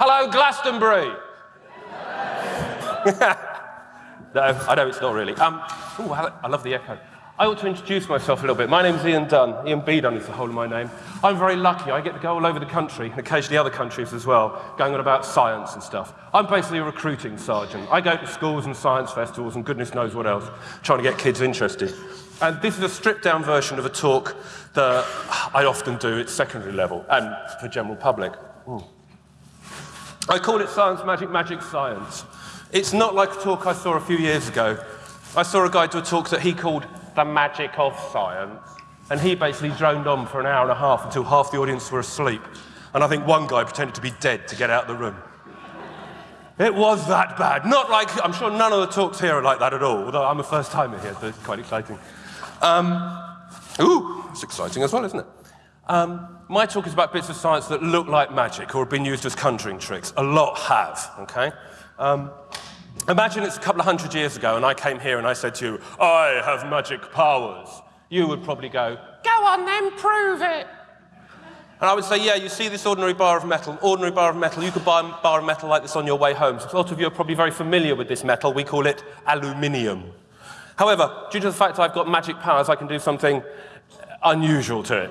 Hello, Glastonbury. no, I know it's not really. Um, ooh, I love the echo. I ought to introduce myself a little bit. My name's Ian Dunn. Ian B. Dunn is the whole of my name. I'm very lucky. I get to go all over the country, and occasionally other countries as well, going on about science and stuff. I'm basically a recruiting sergeant. I go to schools and science festivals and goodness knows what else, trying to get kids interested. And this is a stripped down version of a talk that I often do at secondary level and for general public. I call it Science Magic Magic Science. It's not like a talk I saw a few years ago. I saw a guy do a talk that he called The Magic of Science, and he basically droned on for an hour and a half until half the audience were asleep. And I think one guy pretended to be dead to get out of the room. It was that bad. Not like, I'm sure none of the talks here are like that at all, although I'm a first timer here, so it's quite exciting. Um, ooh, it's exciting as well, isn't it? Um, my talk is about bits of science that look like magic or have been used as conjuring tricks. A lot have, okay? Um, imagine it's a couple of hundred years ago and I came here and I said to you, I have magic powers. You would probably go, go on then, prove it. And I would say, yeah, you see this ordinary bar of metal, ordinary bar of metal, you could buy a bar of metal like this on your way home. So a lot of you are probably very familiar with this metal. We call it aluminium. However, due to the fact I've got magic powers, I can do something unusual to it.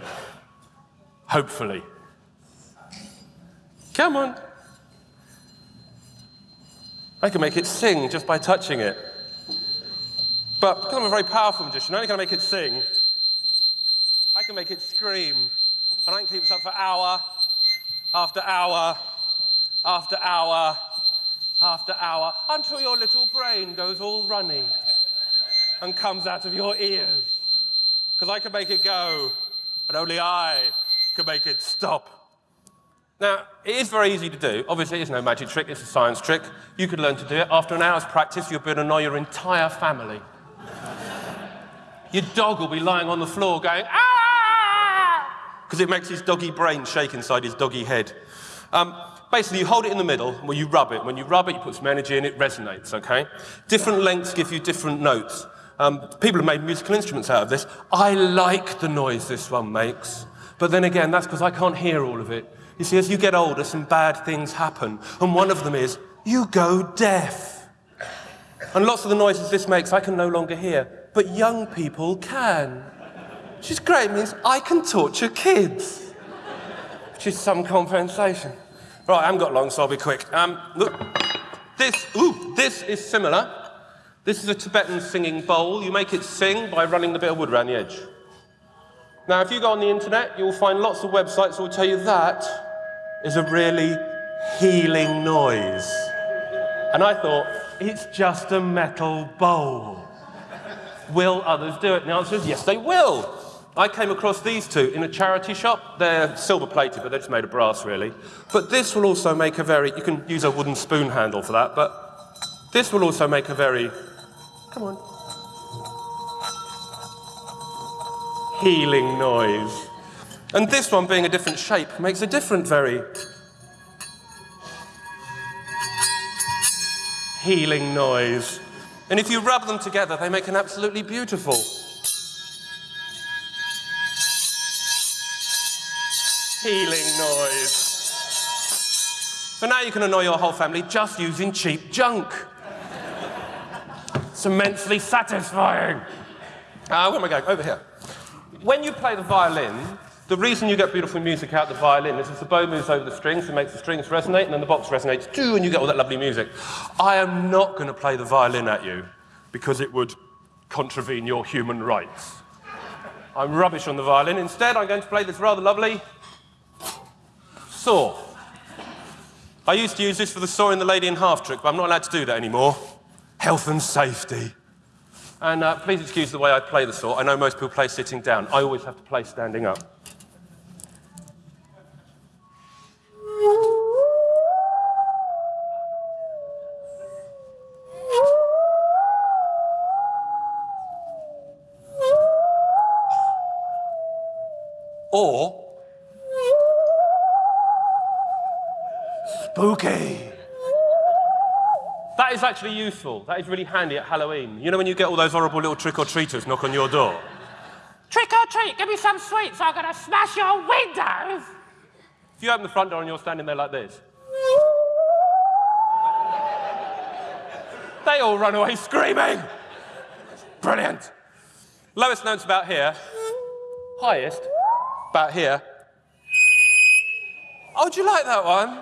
Hopefully. Come on. I can make it sing just by touching it. But because I'm a very powerful magician, not only can I make it sing, I can make it scream. And I can keep this up for hour after hour after hour after hour until your little brain goes all runny and comes out of your ears. Because I can make it go, but only I can make it stop. Now, it is very easy to do. Obviously, it's no magic trick, it's a science trick. You could learn to do it. After an hour's practice, you'll be able to annoy your entire family. your dog will be lying on the floor going, ah! Because it makes his doggy brain shake inside his doggy head. Um, basically, you hold it in the middle, where you rub it. When you rub it, you put some energy in, it resonates, okay? Different lengths give you different notes. Um, people have made musical instruments out of this. I like the noise this one makes. But then again, that's because I can't hear all of it. You see, as you get older, some bad things happen. And one of them is you go deaf. And lots of the noises this makes I can no longer hear. But young people can. Which is great. It means I can torture kids. Which is some compensation. Right, I haven't got long, so I'll be quick. Um, look, this, ooh, this is similar. This is a Tibetan singing bowl. You make it sing by running the bit of wood around the edge. Now, if you go on the internet, you'll find lots of websites that will tell you that is a really healing noise. And I thought, it's just a metal bowl. will others do it? And the answer is yes, they will. I came across these two in a charity shop. They're silver plated, but they're just made of brass, really. But this will also make a very, you can use a wooden spoon handle for that, but this will also make a very, come on, healing noise. And this one, being a different shape, makes a different very healing noise. And if you rub them together, they make an absolutely beautiful healing noise. So now you can annoy your whole family just using cheap junk. it's immensely satisfying. Uh, where am I going? Over here. When you play the violin, the reason you get beautiful music out the violin is as the bow moves over the strings, it makes the strings resonate, and then the box resonates too, and you get all that lovely music. I am not going to play the violin at you because it would contravene your human rights. I'm rubbish on the violin. Instead, I'm going to play this rather lovely saw. I used to use this for the saw in the lady in half trick, but I'm not allowed to do that anymore. Health and safety. And uh, please excuse the way I play the saw. I know most people play sitting down. I always have to play standing up. is actually useful. That is really handy at Halloween. You know when you get all those horrible little trick-or-treaters knock on your door? Trick or treat, give me some sweets, I'm gonna smash your windows! If you open the front door and you're standing there like this, they all run away screaming. Brilliant. Lowest note's about here, highest about here. Oh, do you like that one?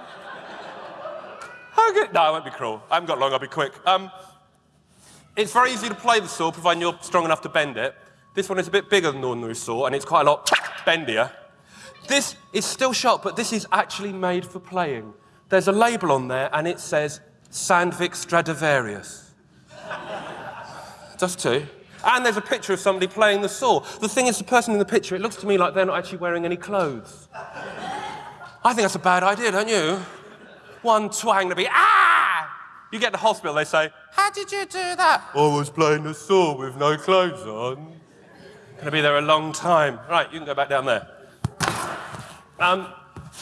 Good? No, I won't be cruel. I haven't got long, I'll be quick. Um, it's very easy to play the saw, providing you're strong enough to bend it. This one is a bit bigger than the ordinary saw, and it's quite a lot bendier. This is still sharp, but this is actually made for playing. There's a label on there, and it says Sandvik Stradivarius. Just two. And there's a picture of somebody playing the saw. The thing is, the person in the picture, it looks to me like they're not actually wearing any clothes. I think that's a bad idea, don't you? One twang to be, ah! You get to the hospital, they say, How did you do that? I was playing the saw with no clothes on. Gonna be there a long time. Right, you can go back down there. Um,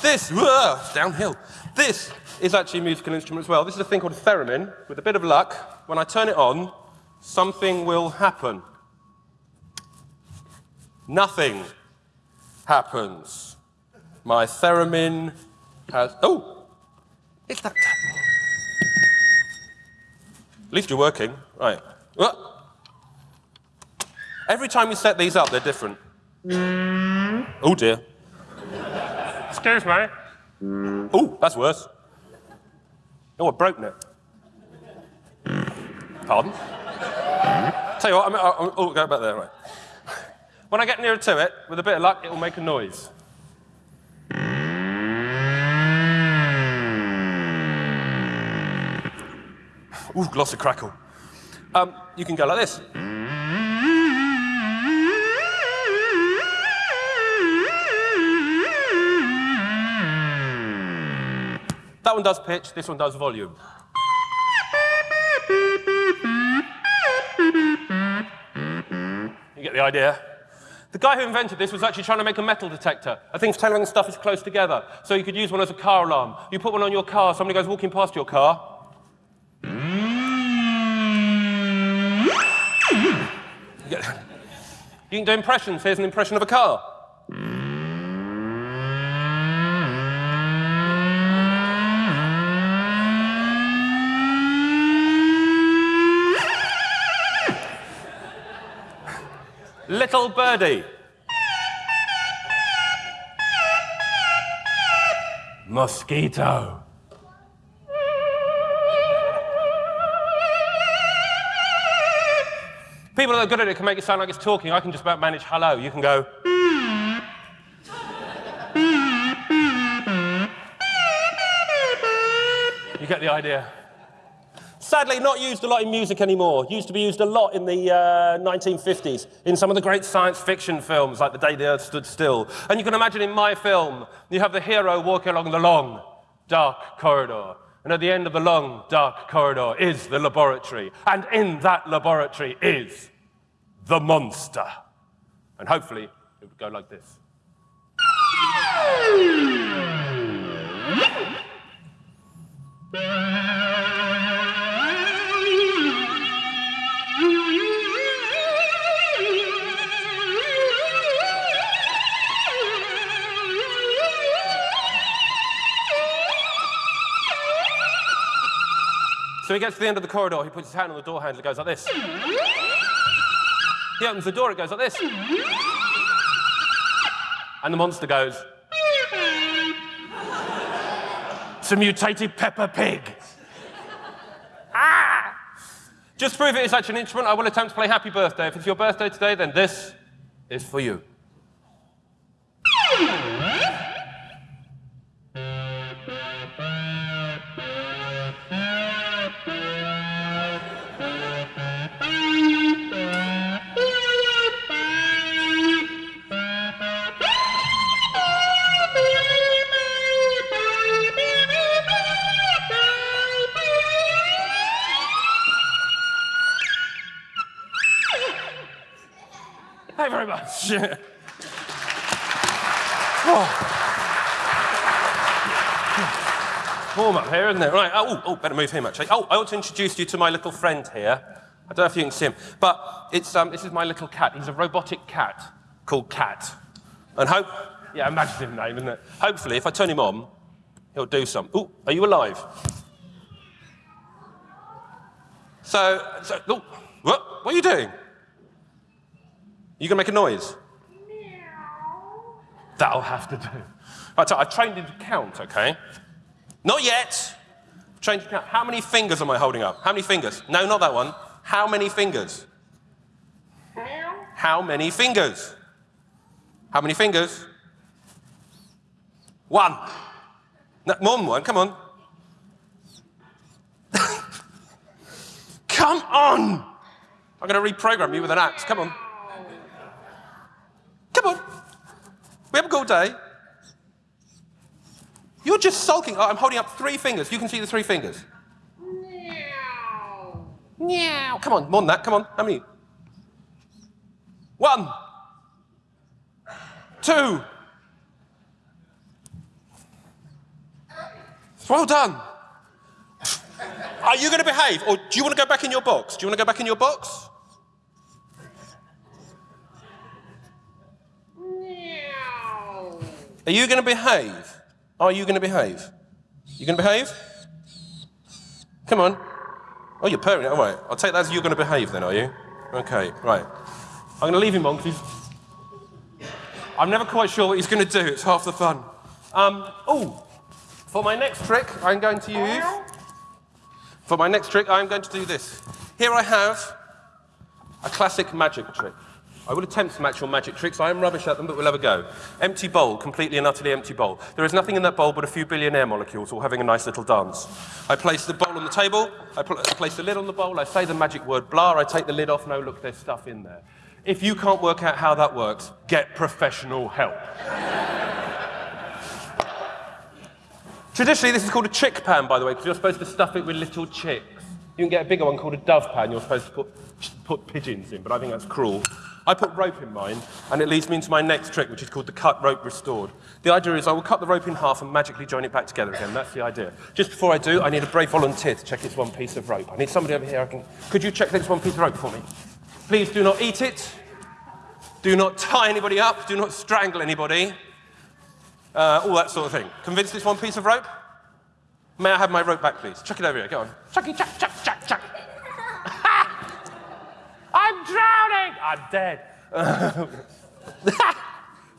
this, whoa, downhill. This is actually a musical instrument as well. This is a thing called a theremin. With a bit of luck, when I turn it on, something will happen. Nothing happens. My theremin has. Oh! It's that. At least you're working. Right. Uh. Every time you set these up, they're different. Mm-hmm. Oh dear. Excuse me. Oh, that's worse. Oh, I broke it. Pardon? Mm-hmm. Tell you what, I'm, I'm, oh, go back there. Right. When I get nearer to it, with a bit of luck, it will make a noise. Ooh, glossy crackle. Um, you can go like this. That one does pitch, this one does volume. You get the idea? The guy who invented this was actually trying to make a metal detector. I think telling stuff is close together. So you could use one as a car alarm. You put one on your car, somebody goes walking past your car. You can do impressions. Here's an impression of a car. Little birdie. Mosquito. People that are good at it can make it sound like it's talking. I can just about manage hello. You can go. You get the idea. Sadly, not used a lot in music anymore. Used to be used a lot in the uh, 1950s in some of the great science fiction films, like The Day the Earth Stood Still. And you can imagine in my film, you have the hero walking along the long, dark corridor. And at the end of the long, dark corridor is the laboratory. And in that laboratory is the monster. And hopefully, it would go like this. So he gets to the end of the corridor, he puts his hand on the door handle, it goes like this. He opens the door, it goes like this. And the monster goes. it's a mutated Peppa Pig. ah! Just prove it is such an instrument, I will attempt to play Happy Birthday. If it's your birthday today, then this is for you. Much. oh. Warm up here, isn't it? Right. Oh, oh, better move him actually. Oh, I ought to introduce you to my little friend here. I don't know if you can see him, but it's, um, this is my little cat. He's a robotic cat called Cat. And hope, yeah, imaginative name, isn't it? Hopefully, if I turn him on, he'll do something. Oh, are you alive? So, so oh, what? What are you doing? You gonna make a noise? That'll have to do. Right, so I've trained him to count, okay? Not yet. Trained you to count. How many fingers am I holding up? How many fingers? No, not that one. How many fingers? How many fingers? How many fingers? One. No, more than one, come on. come on! I'm going to reprogram you with an axe. Come on. Come on. We have a good day. You're just sulking. Oh, I'm holding up three fingers. You can see the three fingers. Meow. Meow. Come on, more than that. Come on. How many? One. Two. Well done. Are you going to behave? Or do you want to go back in your box? Do you want to go back in your box? Are you going to behave? Are you going to behave? You going to behave? Come on. Oh, you're purring. All right. I'll take that as you're going to behave then, are you? Okay, right. I'm going to leave him on because I'm never quite sure what he's going to do. It's half the fun. Um, oh, for my next trick, I'm going to use. For my next trick, I'm going to do this. Here I have a classic magic trick. I will attempt some actual magic tricks. I am rubbish at them, but we'll have a go. Empty bowl, completely and utterly empty bowl. There is nothing in that bowl but a few billion air molecules all having a nice little dance. I place the bowl on the table, I, pl- I place the lid on the bowl, I say the magic word blah, I take the lid off, no, look, there's stuff in there. If you can't work out how that works, get professional help. Traditionally, this is called a chick pan, by the way, because you're supposed to stuff it with little chicks. You can get a bigger one called a dove pan, you're supposed to put, put pigeons in, but I think that's cruel. I put rope in mine, and it leads me into my next trick, which is called the cut rope restored. The idea is I will cut the rope in half and magically join it back together again. That's the idea. Just before I do, I need a brave volunteer to check this one piece of rope. I need somebody over here. I can... Could you check this one piece of rope for me? Please do not eat it. Do not tie anybody up. Do not strangle anybody. Uh, all that sort of thing. Convince this one piece of rope? May I have my rope back, please? Chuck it over here. Go on. Chucky, chuck, chuck, chuck, chuck. I'm drowning. I'm dead.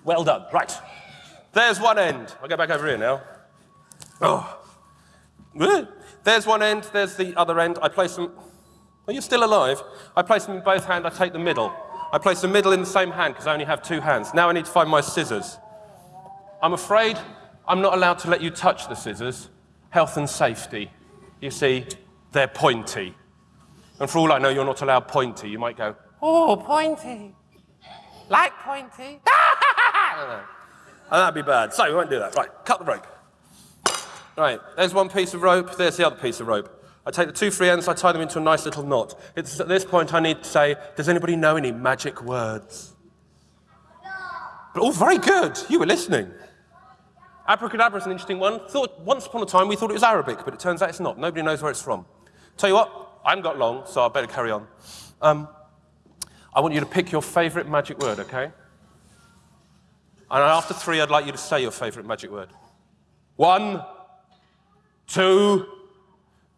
well done. Right. There's one end. I'll go back over here now. Oh. There's one end. There's the other end. I place them. Are you still alive? I place them in both hands. I take the middle. I place the middle in the same hand because I only have two hands. Now I need to find my scissors. I'm afraid I'm not allowed to let you touch the scissors. Health and safety. You see, they're pointy. And for all I know, you're not allowed pointy. You might go, oh, pointy. Like pointy. and oh, that'd be bad. So we won't do that. Right, cut the rope. Right, there's one piece of rope, there's the other piece of rope. I take the two free ends, I tie them into a nice little knot. It's at this point I need to say, does anybody know any magic words? But, oh, very good. You were listening. Abracadabra is an interesting one. Thought, once upon a time we thought it was Arabic, but it turns out it's not. Nobody knows where it's from. Tell you what, I haven't got long, so I better carry on. Um, I want you to pick your favorite magic word, okay? And after three, I'd like you to say your favorite magic word. One, two,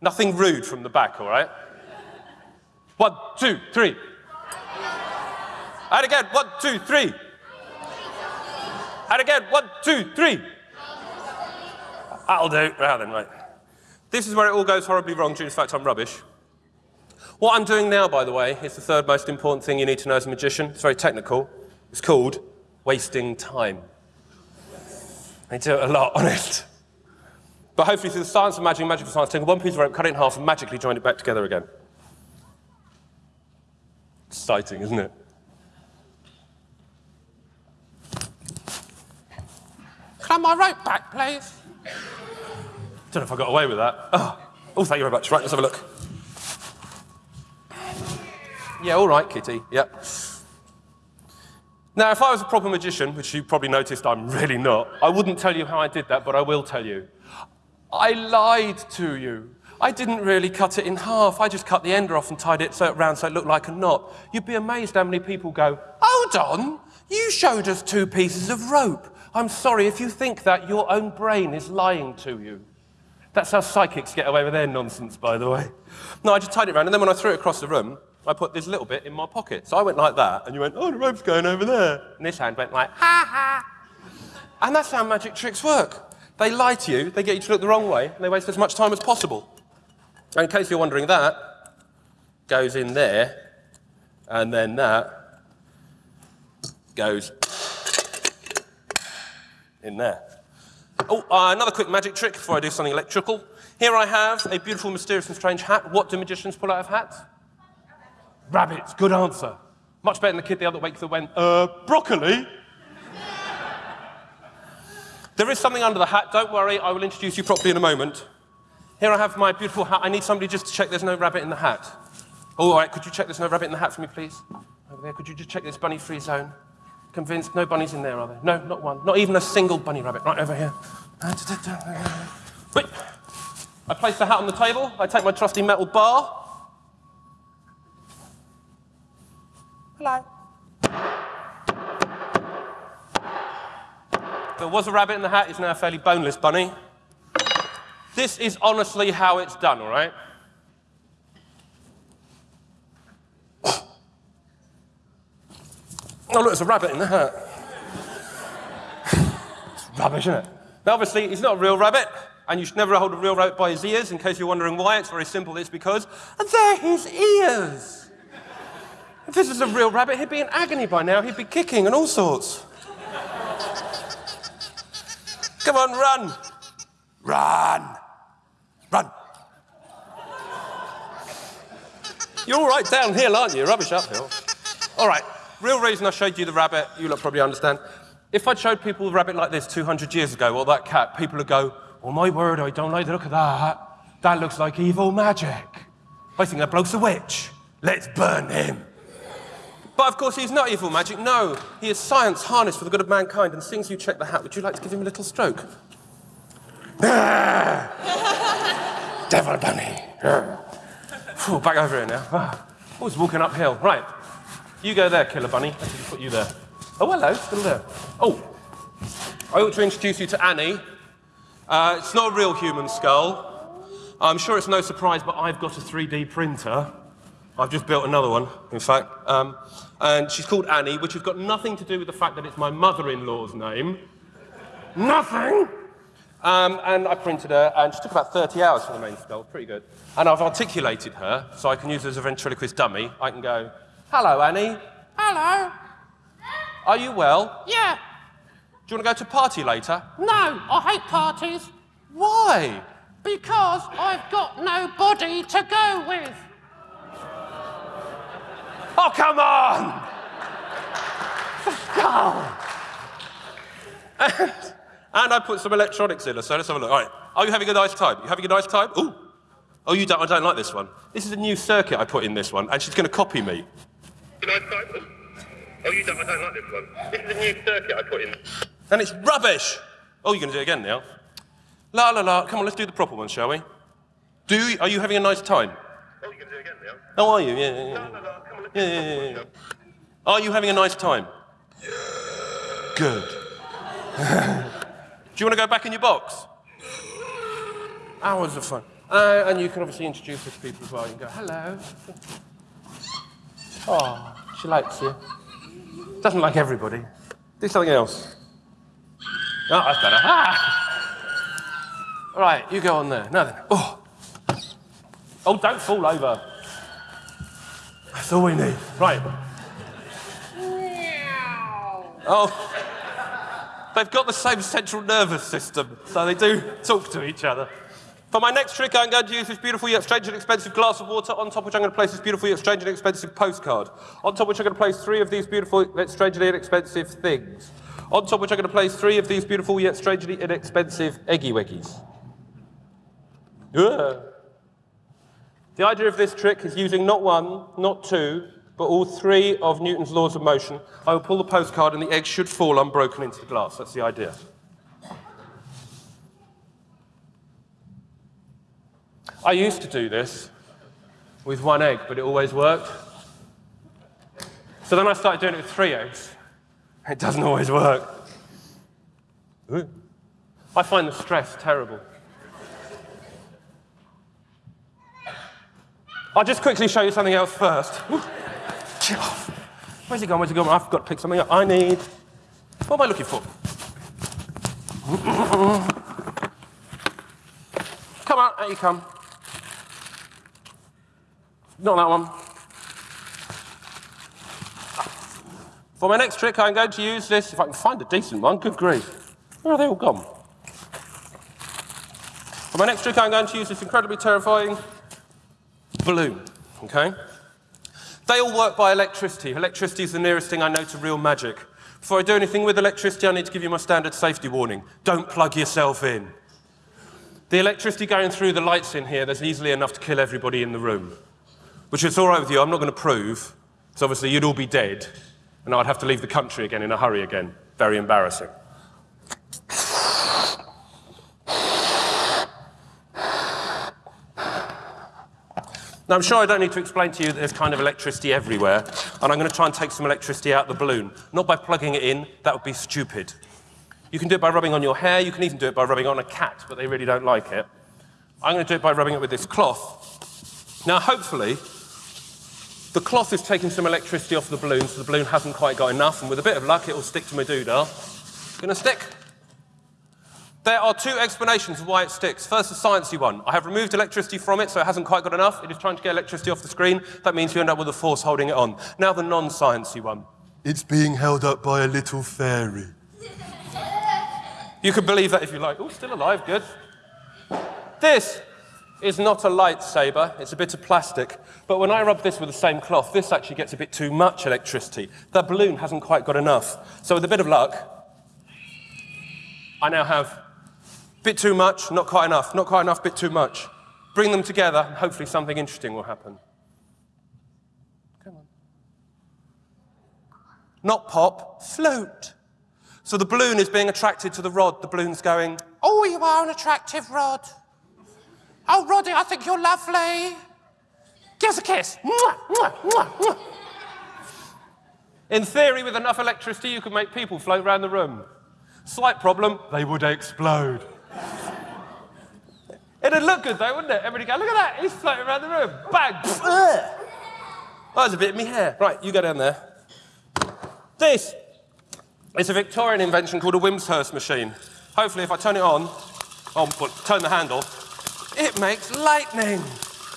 nothing rude from the back, all right? One, two, three. And again, one, two, three. And again, one, two, three. That'll do. Well, then, right. This is where it all goes horribly wrong due to the fact I'm rubbish. What I'm doing now, by the way, is the third most important thing you need to know as a magician. It's very technical. It's called wasting time. I do a lot on it. But hopefully, through the science of magic, magic of science, take one piece of rope, cut it in half, and magically join it back together again. Exciting, isn't it? Can I have my rope back, please? Don't know if I got away with that. Oh, oh thank you very much. Right, let's have a look. Yeah, all right, Kitty. Yep. Now, if I was a proper magician, which you probably noticed I'm really not, I wouldn't tell you how I did that, but I will tell you. I lied to you. I didn't really cut it in half. I just cut the end off and tied it so round so it looked like a knot. You'd be amazed how many people go, Hold on, you showed us two pieces of rope. I'm sorry if you think that, your own brain is lying to you. That's how psychics get away with their nonsense, by the way. No, I just tied it around, and then when I threw it across the room, I put this little bit in my pocket. So I went like that, and you went, oh, the rope's going over there. And this hand went like, ha ha. And that's how magic tricks work. They lie to you, they get you to look the wrong way, and they waste as much time as possible. And in case you're wondering, that goes in there, and then that goes in there. Oh, uh, another quick magic trick before I do something electrical. Here I have a beautiful, mysterious, and strange hat. What do magicians pull out of hats? Rabbits. Good answer. Much better than the kid the other week that went, uh, broccoli. there is something under the hat. Don't worry, I will introduce you properly in a moment. Here I have my beautiful hat. I need somebody just to check there's no rabbit in the hat. Oh, all right, could you check there's no rabbit in the hat for me, please? Over there, could you just check this bunny-free zone? Convinced no bunnies in there, are there? No, not one. Not even a single bunny rabbit. Right over here. Wait. I place the hat on the table. I take my trusty metal bar. Hello. There was a rabbit in the hat. It's now a fairly boneless bunny. This is honestly how it's done, all right? Oh, look, there's a rabbit in the hat. it's rubbish, isn't it? Now, obviously, he's not a real rabbit, and you should never hold a real rabbit by his ears. In case you're wondering why, it's very simple. It's because they're his ears. If this was a real rabbit, he'd be in agony by now. He'd be kicking and all sorts. Come on, run. Run. Run. You're all right downhill, aren't you? Rubbish uphill. All right real reason I showed you the rabbit, you'll probably understand. If I'd showed people a rabbit like this 200 years ago, or that cat, people would go, oh my word, I don't like the look of that. That looks like evil magic. I think that bloke's a witch. Let's burn him. But of course, he's not evil magic. No, he is science harnessed for the good of mankind. And since you check the hat, would you like to give him a little stroke? Devil bunny. Back over here now. Ah, oh, he's walking uphill. Right. You go there, Killer Bunny. I should put you there. Oh, hello, still there. Oh, I ought to introduce you to Annie. Uh, it's not a real human skull. I'm sure it's no surprise, but I've got a 3D printer. I've just built another one, in fact. Um, and she's called Annie, which has got nothing to do with the fact that it's my mother-in-law's name. Nothing! Um, and I printed her, and she took about 30 hours for the main skull. Pretty good. And I've articulated her, so I can use her as a ventriloquist dummy. I can go, Hello, Annie. Hello. Are you well? Yeah. Do you want to go to a party later? No, I hate parties. Why? Because I've got nobody to go with. Oh, come on! And, and I put some electronics in her, so let's have a look. All right. Are you having a nice time? You having a nice time? Ooh. Oh, you don't, I don't like this one. This is a new circuit I put in this one, and she's going to copy me. Oh, you don't, I don't like this one. This is a new circuit I put in. And it's rubbish! Oh, you're going to do it again now. La la la. Come on, let's do the proper one, shall we? Do you, are you having a nice time? Oh, you're going to do it again now. Oh, are you? Yeah, yeah, yeah. La, la, la. Come on, let's yeah, yeah, yeah, yeah. Are you having a nice time? Yeah. Good. do you want to go back in your box? Hours of fun. Uh, and you can obviously introduce her to people as well. You can go, hello. Oh, she likes you. Doesn't like everybody. Do something else. Oh, that's better. Ah! All right, you go on there. Now then. Oh. Oh, don't fall over. That's all we need. Right. Oh. They've got the same central nervous system, so they do talk to each other. For my next trick, I'm going to use this beautiful yet strange and expensive glass of water, on top of which I'm going to place this beautiful yet strange and expensive postcard. On top of which I'm going to place three of these beautiful yet strangely inexpensive things. On top of which I'm going to place three of these beautiful yet strangely inexpensive eggy weggies. The idea of this trick is using not one, not two, but all three of Newton's laws of motion. I will pull the postcard and the egg should fall unbroken into the glass. That's the idea. I used to do this with one egg, but it always worked. So then I started doing it with three eggs. It doesn't always work. Ooh. I find the stress terrible. I'll just quickly show you something else first. Ooh. Where's it gone? Where's it gone? I've got to pick something up. I need. What am I looking for? come on, out you come. Not that one. For my next trick, I'm going to use this, if I can find a decent one, good grief. Where are they all gone? For my next trick, I'm going to use this incredibly terrifying balloon, okay? They all work by electricity. Electricity is the nearest thing I know to real magic. Before I do anything with electricity, I need to give you my standard safety warning. Don't plug yourself in. The electricity going through the lights in here, there's easily enough to kill everybody in the room. Which is all right with you, I'm not going to prove, because obviously you'd all be dead, and I'd have to leave the country again in a hurry again. Very embarrassing. Now, I'm sure I don't need to explain to you that there's kind of electricity everywhere, and I'm going to try and take some electricity out of the balloon. Not by plugging it in, that would be stupid. You can do it by rubbing on your hair, you can even do it by rubbing on a cat, but they really don't like it. I'm going to do it by rubbing it with this cloth. Now, hopefully, the cloth is taking some electricity off the balloon, so the balloon hasn't quite got enough, and with a bit of luck, it will stick to my doodah. Gonna stick. There are two explanations of why it sticks. First, the sciencey one. I have removed electricity from it, so it hasn't quite got enough. It is trying to get electricity off the screen. That means you end up with a force holding it on. Now, the non sciencey one. It's being held up by a little fairy. you can believe that if you like. Oh, still alive, good. This is not a lightsaber, it's a bit of plastic. But when I rub this with the same cloth, this actually gets a bit too much electricity. The balloon hasn't quite got enough. So, with a bit of luck, I now have a Bit too much, not quite enough, not quite enough, bit too much. Bring them together, and hopefully something interesting will happen. Come on. Not pop, float. So the balloon is being attracted to the rod. The balloon's going, Oh, you are an attractive rod. Oh, Roddy, I think you're lovely. Give us a kiss. Mwah, mwah, mwah, mwah. In theory, with enough electricity, you could make people float around the room. Slight problem, they would explode. It'd look good though, wouldn't it? Everybody go, look at that, he's floating around the room. Bang! Oh, there's a bit of me hair. Right, you go down there. This is a Victorian invention called a Wimshurst machine. Hopefully, if I turn it on, oh, turn the handle, it makes lightning.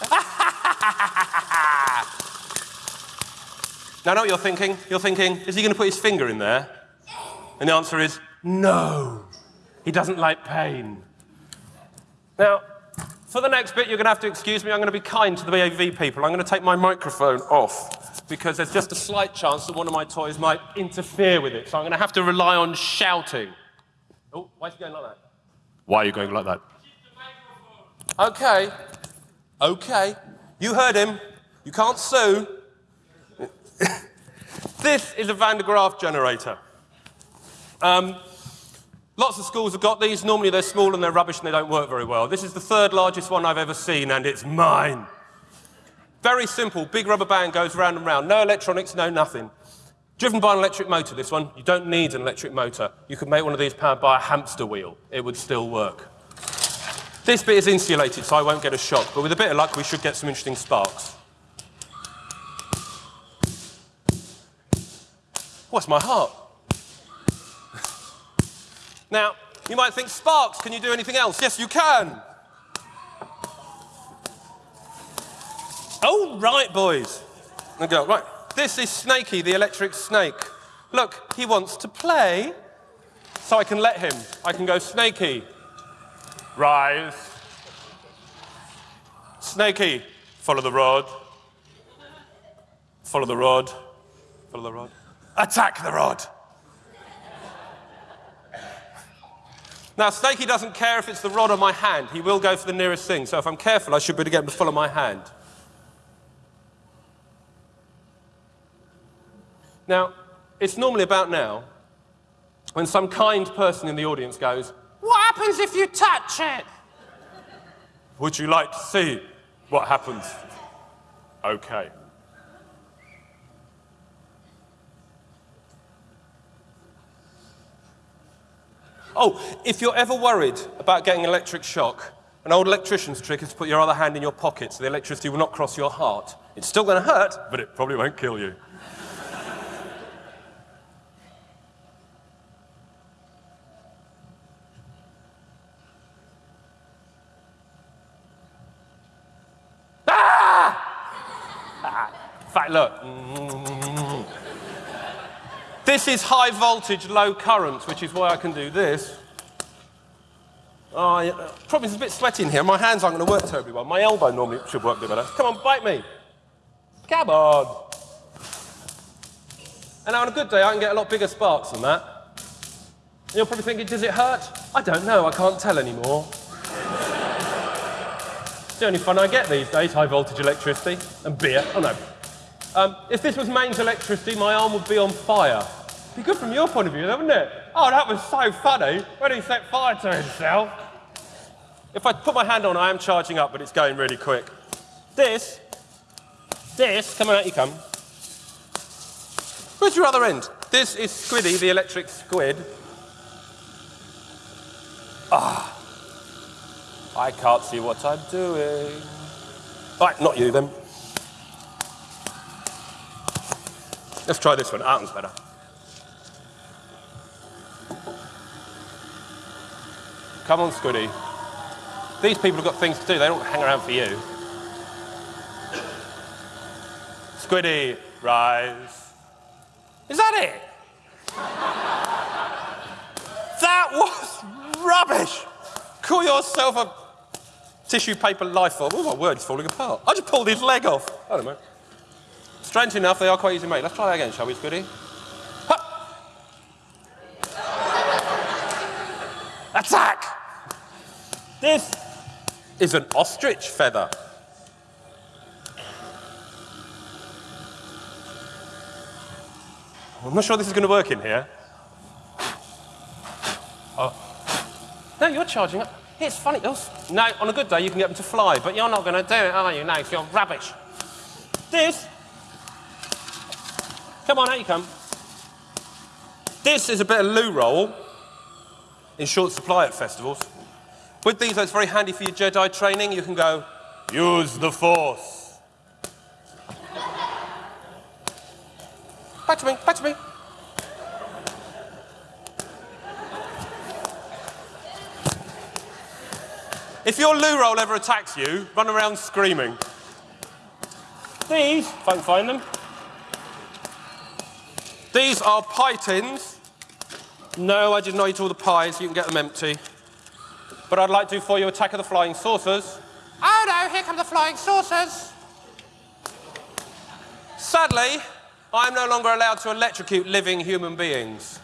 now, I know what you're thinking. You're thinking, is he going to put his finger in there? And the answer is no. He doesn't like pain. Now, for the next bit, you're going to have to excuse me. I'm going to be kind to the AV people. I'm going to take my microphone off because there's just a slight chance that one of my toys might interfere with it. So I'm going to have to rely on shouting. Oh, why is he going like that? Why are you going like that? Okay. Okay. You heard him. You can't sue. this is a Van de Graaff generator. Um, Lots of schools have got these. Normally they're small and they're rubbish and they don't work very well. This is the third largest one I've ever seen and it's mine. Very simple. Big rubber band goes round and round. No electronics, no nothing. Driven by an electric motor, this one. You don't need an electric motor. You could make one of these powered by a hamster wheel. It would still work. This bit is insulated, so I won't get a shock, but with a bit of luck, we should get some interesting sparks. What's my heart? Now, you might think, Sparks, can you do anything else? Yes, you can. Oh, right, boys. And go, right. This is Snakey, the electric snake. Look, he wants to play, so I can let him. I can go, Snakey, rise. Snakey, follow the rod. Follow the rod. Follow the rod. Attack the rod. Now, Snakey doesn't care if it's the rod or my hand. He will go for the nearest thing. So if I'm careful, I should be able to get him to follow my hand. Now, it's normally about now when some kind person in the audience goes, happens if you touch it? Would you like to see what happens? Okay. Oh, if you're ever worried about getting an electric shock, An old electrician's trick is to put your other hand in your pocket so the electricity will not cross your heart. It's still going to hurt, but it probably won't kill you. ah! In fact, look. This is high voltage, low current, which is why I can do this. Yeah. Probably it's a bit sweaty in here. My hands aren't going to work terribly well. My elbow normally should work a bit better. Come on, bite me. Come on. And on a good day, I can get a lot bigger sparks than that. You're probably thinking, does it hurt? I don't know. I can't tell anymore. it's the only fun I get these days, high voltage electricity and beer. Oh, no. Um, if this was mains electricity, my arm would be on fire. Be good from your point of view, though, wouldn't it? Oh, that was so funny when he set fire to himself. If I put my hand on, I am charging up, but it's going really quick. This, this, come on out you come. Where's your other end? This is Squiddy, the electric squid. Ah, I can't see what I'm doing. Right, not you then. Let's try this one. That one's better. Come on, Squiddy. These people have got things to do. They don't hang around for you. Squiddy, rise. Is that it? that was rubbish. Call yourself a tissue paper life form. Oh, my word, it's falling apart. I just pulled his leg off. I don't know. Strange enough, they are quite easy to make. Let's try that again, shall we, Squiddy? Attack! This is an ostrich feather. I'm not sure this is going to work in here. Oh. No, you're charging up. It's funny. Oh, no, on a good day you can get them to fly, but you're not going to do it, are you? No, you're rubbish. This. Come on, out you come. This is a bit of loo roll in short supply at festivals. With these, it's very handy for your Jedi training. You can go, use the Force. Back to me, back to me. If your loo roll ever attacks you, run around screaming. These, if I can find them. These are pie tins. No, I did not eat all the pies. You can get them empty. But I'd like to do for you Attack of the Flying Saucers. Oh no, here come the flying saucers. Sadly, I'm no longer allowed to electrocute living human beings.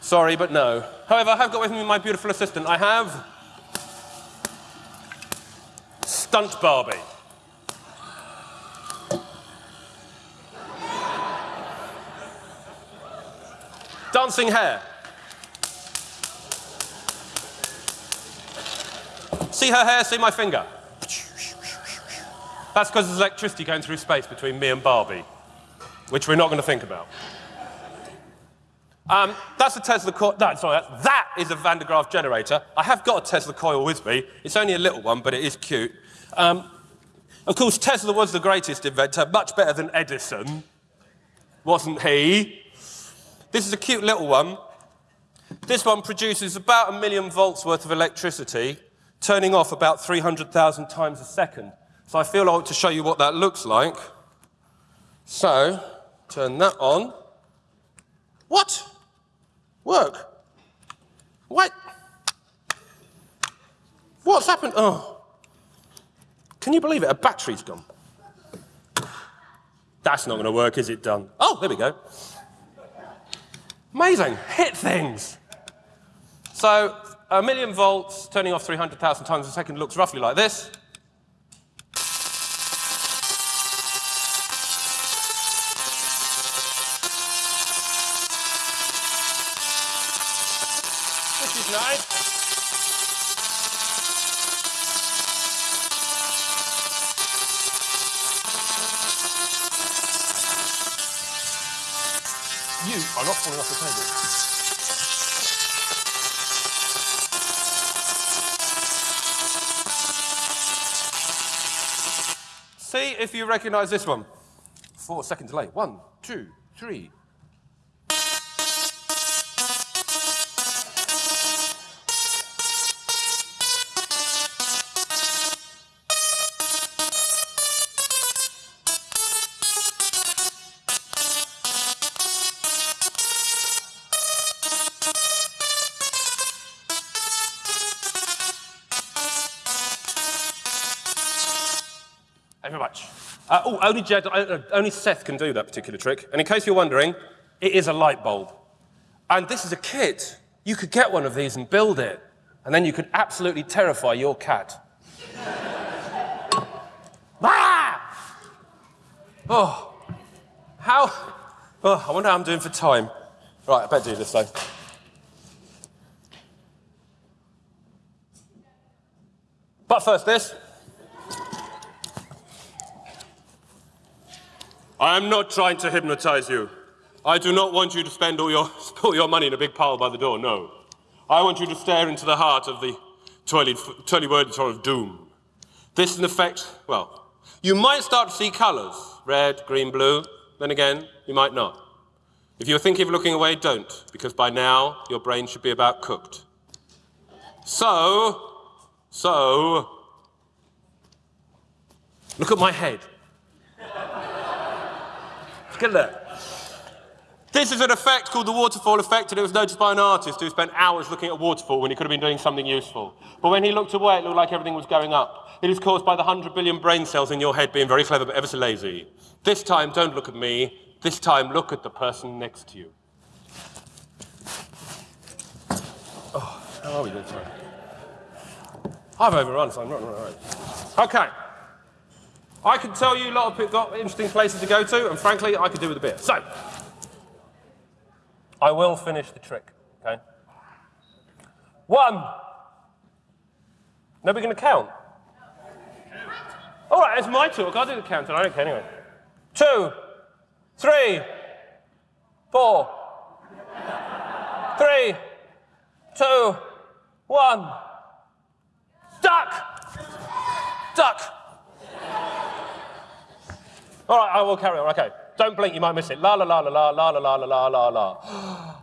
Sorry, but no. However, I have got with me my beautiful assistant. I have Stunt Barbie. Dancing hair. See her hair, see my finger. That's because there's electricity going through space between me and Barbie, which we're not going to think about. Um, that's a Tesla coil. No, sorry, that, is a Van de Graaff generator. I have got a Tesla coil with me. It's only a little one, but it is cute. Um, of course, Tesla was the greatest inventor, much better than Edison, wasn't he? This is a cute little one. This one produces about a million volts worth of electricity, turning off about 300,000 times a second. So I feel I ought to show you what that looks like. So, turn that on. What? Work. What? What's happened? Oh. Can you believe it? A battery's gone. That's not going to work, is it, done? Oh, there we go. Amazing. Hit things. So, a million volts turning off 300,000 times a second looks roughly like this. Recognize this one. Four second delay. One, two, three. Uh, oh, only, Jed, uh, only Seth can do that particular trick. And in case you're wondering, it is a light bulb. And this is a kit. You could get one of these and build it. And then you could absolutely terrify your cat. ah! Oh, how? Oh, I wonder how I'm doing for time. Right, I better do this though. But first, this. I am not trying to hypnotize you. I do not want you to spend all your, all your money in a big pile by the door, no. I want you to stare into the heart of the twirly, twirly word of doom. This, in effect, well, you might start to see colours red, green, blue. Then again, you might not. If you're thinking of looking away, don't, because by now your brain should be about cooked. So, so, look at my head. Look at that. This is an effect called the waterfall effect, and it was noticed by an artist who spent hours looking at a waterfall when he could have been doing something useful. But when he looked away, it looked like everything was going up. It is caused by the 100 billion brain cells in your head being very clever but ever so lazy. This time, don't look at me. This time, look at the person next to you. Oh, how are we doing time? I've overrun, so I'm not right. Okay. I can tell you a lot of got interesting places to go to, and frankly, I could do with a beer. So, I will finish the trick, okay? One. Nobody going to count? All right, it's my talk. I'll do the counting. I don't care anyway. Two, three, four, three, two, one. Duck! Duck! All right, I will carry on. Okay. Don't blink, you might miss it. La la la la la la la la la la la.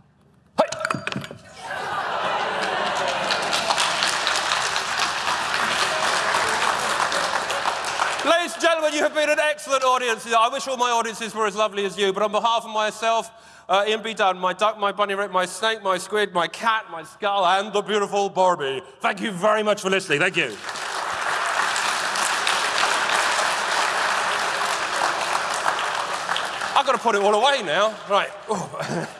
Ladies and gentlemen, you have been an excellent audience. I wish all my audiences were as lovely as you, but on behalf of myself, uh, Ian B. Dunn, my duck, my bunny rabbit, my snake, my squid, my cat, my skull, and the beautiful Barbie, thank you very much for listening. Thank you. Got to put it all away now. Right. Ooh.